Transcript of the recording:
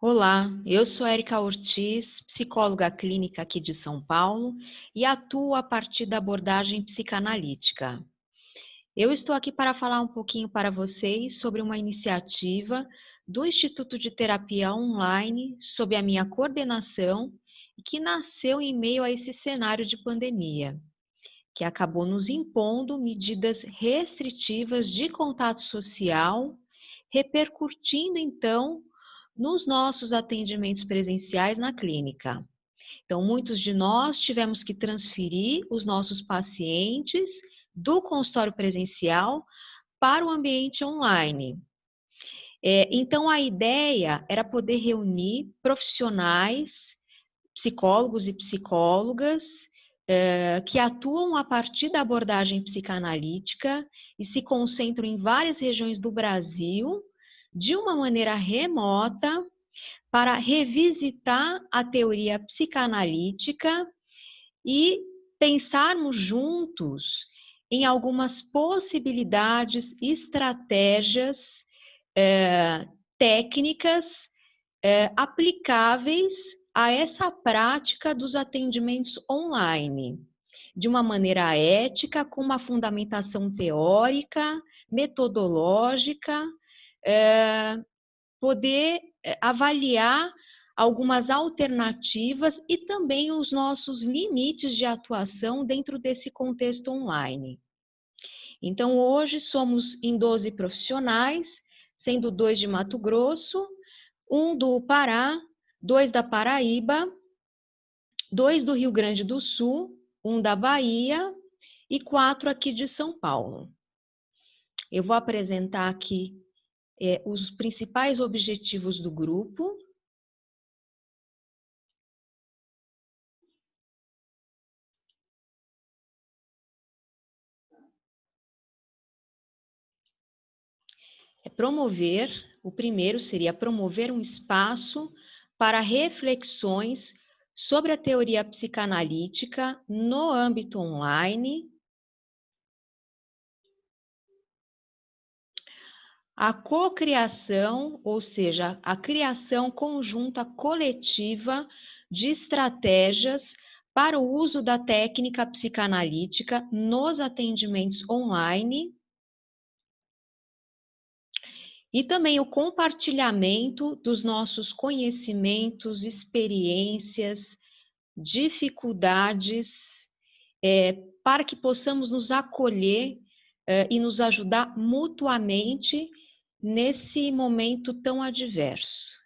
Olá, eu sou Erika Ortiz, psicóloga clínica aqui de São Paulo e atuo a partir da abordagem psicanalítica. Eu estou aqui para falar um pouquinho para vocês sobre uma iniciativa do Instituto de Terapia Online sob a minha coordenação que nasceu em meio a esse cenário de pandemia, que acabou nos impondo medidas restritivas de contato social, repercutindo então nos nossos atendimentos presenciais na clínica. Então, muitos de nós tivemos que transferir os nossos pacientes do consultório presencial para o ambiente online. É, então, a ideia era poder reunir profissionais, psicólogos e psicólogas, é, que atuam a partir da abordagem psicanalítica e se concentram em várias regiões do Brasil de uma maneira remota para revisitar a teoria psicanalítica e pensarmos juntos em algumas possibilidades, estratégias, eh, técnicas eh, aplicáveis a essa prática dos atendimentos online, de uma maneira ética, com uma fundamentação teórica, metodológica, é, poder eh, avaliar algumas alternativas e também os nossos limites de atuação dentro desse contexto online. Então, hoje somos em 12 profissionais, sendo dois de Mato Grosso, um do Pará, dois da Paraíba, dois do Rio Grande do Sul, um da Bahia e quatro aqui de São Paulo. Eu vou apresentar aqui é, os principais objetivos do grupo. É promover, o primeiro seria promover um espaço para reflexões sobre a teoria psicanalítica no âmbito online a cocriação, ou seja, a criação conjunta coletiva de estratégias para o uso da técnica psicanalítica nos atendimentos online e também o compartilhamento dos nossos conhecimentos, experiências, dificuldades, é, para que possamos nos acolher é, e nos ajudar mutuamente nesse momento tão adverso.